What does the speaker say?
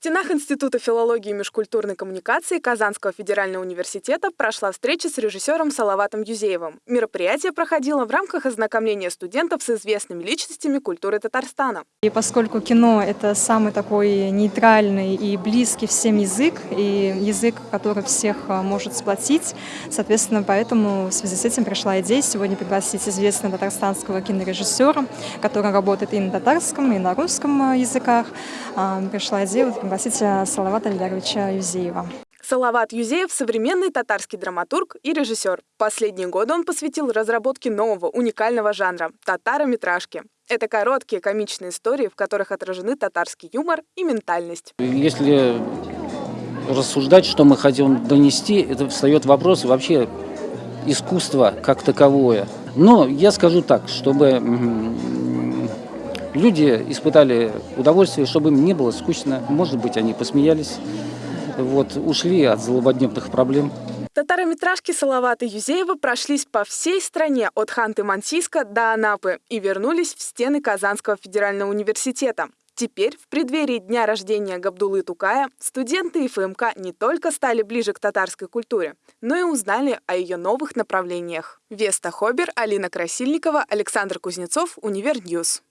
стенах Института филологии и межкультурной коммуникации Казанского федерального университета прошла встреча с режиссером Салаватом Юзеевым. Мероприятие проходило в рамках ознакомления студентов с известными личностями культуры Татарстана. И поскольку кино — это самый такой нейтральный и близкий всем язык, и язык, который всех а, может сплотить, соответственно, поэтому в связи с этим пришла идея сегодня пригласить известного татарстанского кинорежиссера, который работает и на татарском, и на русском а, языках. А, пришла идея пригласить Салавата Ильдаровича Юзеева. Салават Юзеев – современный татарский драматург и режиссер. Последние годы он посвятил разработке нового уникального жанра – татарометражки. Это короткие комичные истории, в которых отражены татарский юмор и ментальность. Если рассуждать, что мы хотим донести, это встает вопрос вообще искусства как таковое. Но я скажу так, чтобы люди испытали удовольствие, чтобы им не было скучно. Может быть, они посмеялись, вот, ушли от злободневных проблем. Татарометражки Салавата Юзеева прошлись по всей стране от Ханты-Мансийска до Анапы и вернулись в стены Казанского федерального университета. Теперь, в преддверии дня рождения Габдулы Тукая, студенты ИФМК не только стали ближе к татарской культуре, но и узнали о ее новых направлениях. Веста Хобер, Алина Красильникова, Александр Кузнецов, Универньюз.